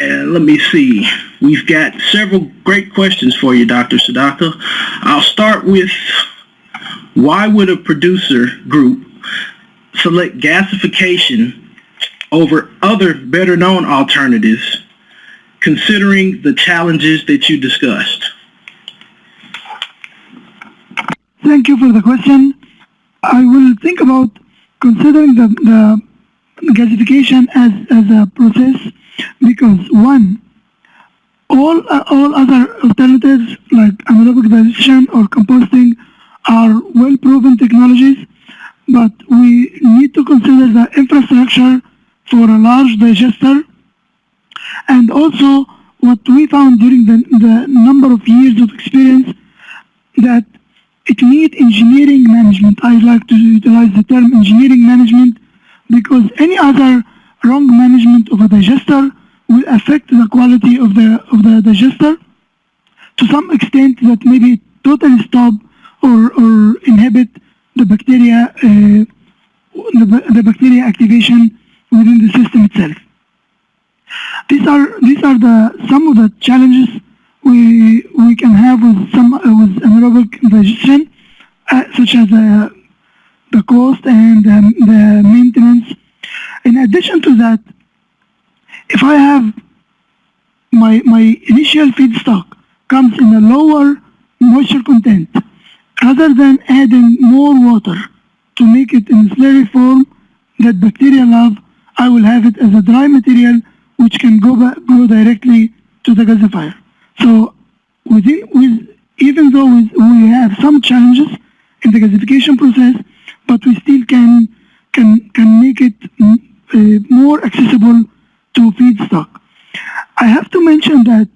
and let me see. We've got several great questions for you, Dr. Sadaka. I'll start with why would a producer group select gasification over other better known alternatives considering the challenges that you discussed? Thank you for the question. I will think about considering the, the gasification as, as a process because one, all, uh, all other alternatives like anaerobic digestion or composting are well-proven technologies, but we need to consider the infrastructure for a large digester and also what we found during the, the number of years of experience that it needs engineering management. I like to utilize the term engineering management because any other wrong management of a digester will affect the quality of the of the digester to some extent that maybe totally stop or, or inhibit the bacteria uh, the, the bacteria activation within the system itself. These are these are the some of the challenges we we can have with some uh, with anaerobic digestion, uh, such as uh, the cost and um, the maintenance. In addition to that, if I have my my initial feedstock comes in a lower moisture content, rather than adding more water to make it in slurry form that bacteria love, I will have it as a dry material which can go back, go directly to the gasifier. So within, with, even though we have some challenges in the gasification process, but we still can can can make it uh, more accessible to feedstock. I have to mention that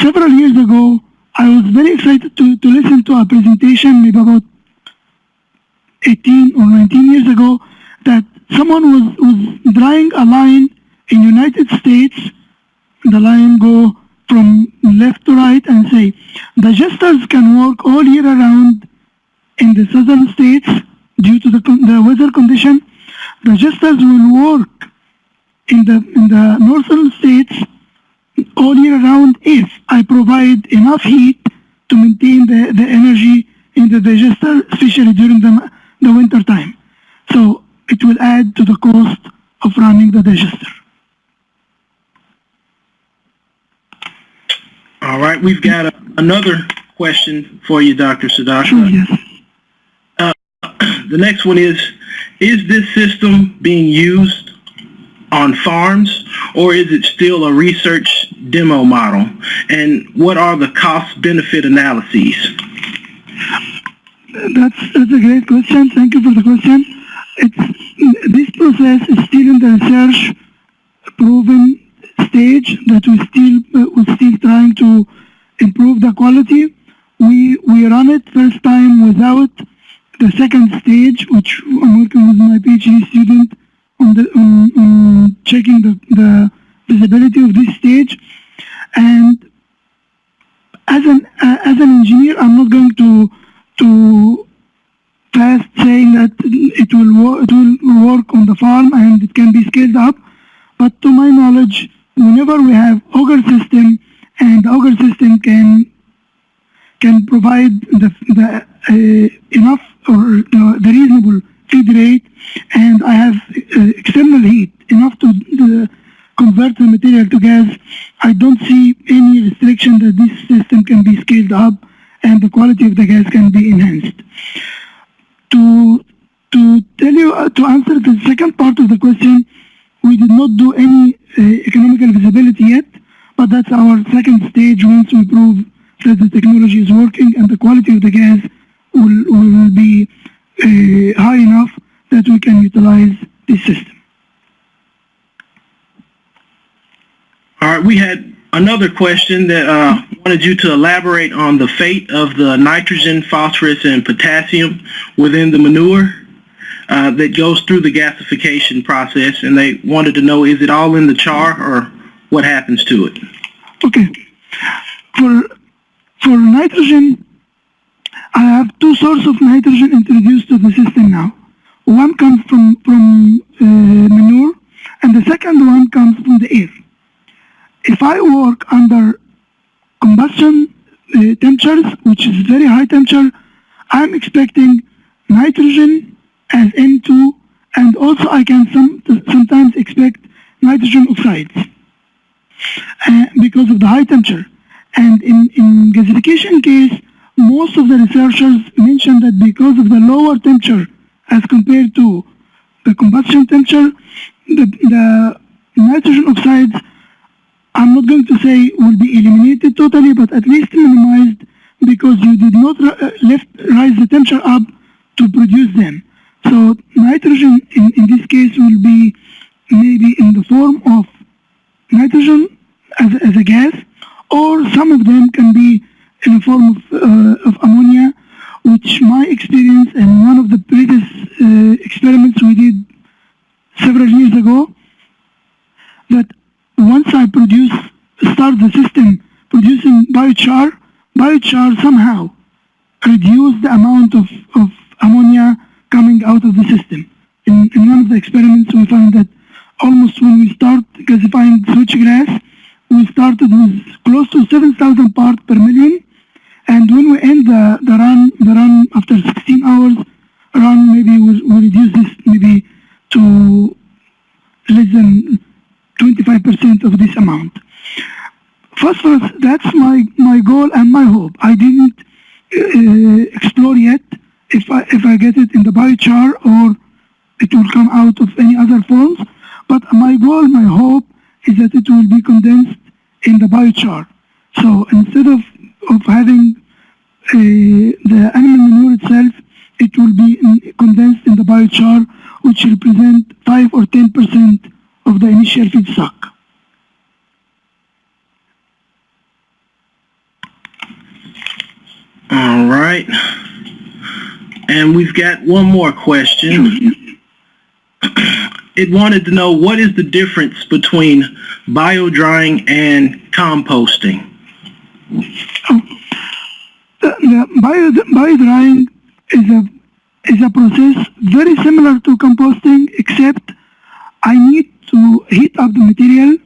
several years ago, I was very excited to, to listen to a presentation maybe about 18 or 19 years ago that someone was, was drawing a line in United States, the line go from left to right and say, digesters can work all year around in the southern states due to the, the weather condition. Digesters will work in the, in the northern states all year round if I provide enough heat to maintain the, the energy in the digester, especially during the, the winter time. So it will add to the cost of running the digester. All right, we've got a, another question for you, Dr. Sadaka. Sure, yes. The next one is, is this system being used on farms or is it still a research demo model? And what are the cost-benefit analyses? That's, that's a great question. Thank you for the question. It's, this process is still in the research proven stage that we still uh, we're still trying to improve the quality. We we run it first time without the second stage, which I'm working with my PhD student on the on, on checking the, the visibility of this stage. And as an uh, as an engineer, I'm not going to to fast saying that it will it will work on the farm and scaled up. But to my knowledge, whenever we have auger system and auger system can can provide the, the uh, enough or uh, the reasonable feed rate and I have uh, external heat enough to convert the material to gas, I don't see any restriction that this system can be scaled up and the quality of the gas can be enhanced. To to tell you, uh, to answer the second part of the question, not do any uh, economical visibility yet, but that's our second stage once we prove that the technology is working and the quality of the gas will, will be uh, high enough that we can utilize this system. All right, we had another question that uh, wanted you to elaborate on the fate of the nitrogen, phosphorus, and potassium within the manure uh, that goes through the gasification process, and they wanted to know, is it all in the char or what happens to it? Okay. For, for nitrogen, I have two sources of nitrogen introduced to the system now. One comes from, from uh, manure, and the second one comes from the air. If I work under combustion uh, temperatures, which is very high temperature, I'm expecting nitrogen as N2, and also I can some, sometimes expect nitrogen oxides uh, because of the high temperature. And in, in gasification case, most of the researchers mention that because of the lower temperature as compared to the combustion temperature, the, the nitrogen oxides, I'm not going to say will be eliminated totally, but at least minimized because you did not uh, rise the temperature up to produce them. So nitrogen in, in this case will be maybe in the form of nitrogen as, as a gas, or some of them can be in the form of, uh, of ammonia, which my experience and one of the previous uh, experiments we did several years ago, that once I produce, start the system producing biochar, biochar somehow reduce the amount of, almost when we start gasifying switchgrass, we started with close to 7,000 parts per million, and when we end the, the run, the run after 16 hours run, maybe we we'll reduce this maybe to less than 25% of this amount. Phosphorus, that's my, my goal and my hope. I didn't uh, explore yet if I, if I get it in the biochar or it will come out of any other forms. But my goal, my hope is that it will be condensed in the biochar. So instead of, of having uh, the animal manure itself, it will be in, condensed in the biochar, which represent 5 or 10% of the initial feedstock. All right. And we've got one more question. It wanted to know what is the difference between bio drying and composting? Um, the, the bio, bio drying is a is a process very similar to composting except I need to heat up the material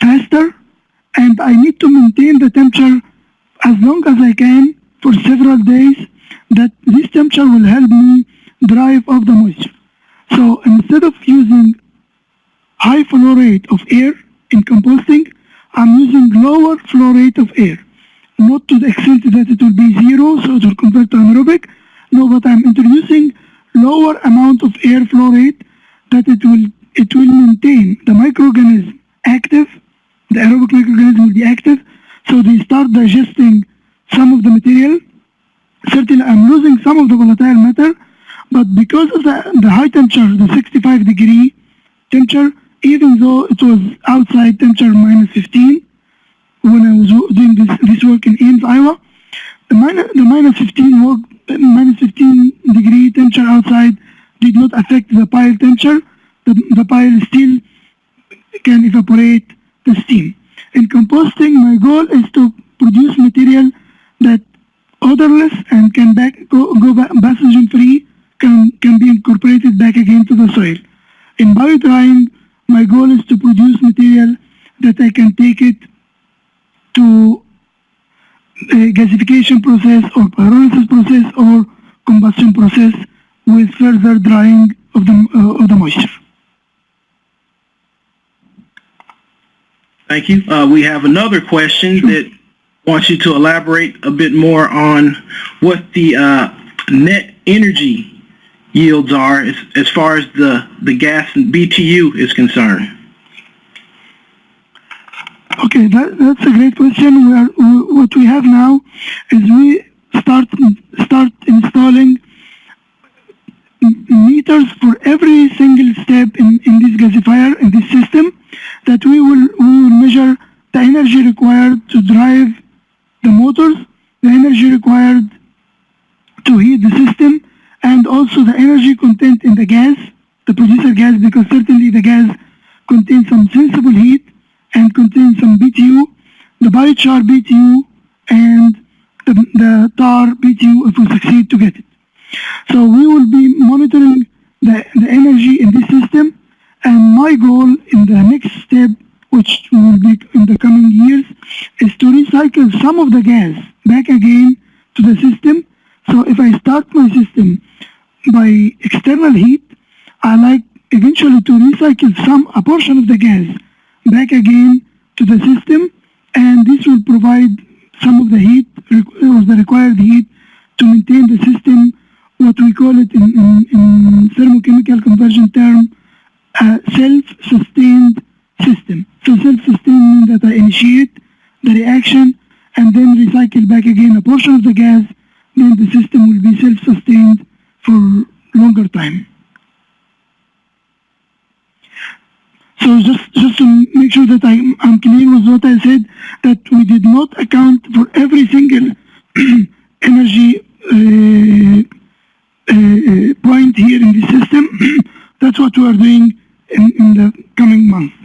faster and I need to maintain the temperature as long as I can for several days that this temperature will help me drive off the moisture. So instead of using high flow rate of air in composting, I'm using lower flow rate of air. Not to the extent that it will be zero, so it will convert to anaerobic. No, but I'm introducing lower amount of air flow rate that it will it will maintain the microorganism active, the aerobic microorganism will be active, so they start digesting some of the material. Certainly I'm losing some of the volatile matter, but because of the, the high temperature, the 65 degree temperature, even though it was outside temperature minus 15, when I was doing this, this Iowa, the minus, the minus 15 work, minus 15 degree temperature outside did not affect the pile temperature. The, the pile still can evaporate the steam. In composting, my goal is to produce material that odorless and can back, go, go pathogen free can, can be incorporated back again to the soil. In biodrying, my goal is to produce material that I can take it to a gasification process or pyrolysis process or combustion process with further drying of the, uh, of the moisture. Thank you. Uh, we have another question sure. that wants you to elaborate a bit more on what the uh, net energy yields are as, as far as the, the gas and BTU is concerned. Okay, that, that's a great question. We are, what we have now is we start start installing meters for every single step in, in this gasifier, in this system, that we will, we will measure the energy required to drive the motors, the energy required to heat the system, and also the energy content in the gas, the producer gas, because certainly the gas contains some sensible heat and contains some BTU, the biochar BTU and the, the tar BTU if we succeed to get it. So we will be monitoring the, the energy in this system and my goal in the next step which will be in the coming years is to recycle some of the gas back again to the system. So if I start my system by external heat, I like eventually to recycle some a portion of the gas again to the system and this will provide some of the heat uh, or the required heat to maintain the system, what we call it in, in, in thermochemical conversion term, uh, self So just, just to make sure that I, am clear with what I said, that we did not account for every single energy uh, uh, uh, point here in the system. That's what we are doing in, in the coming months.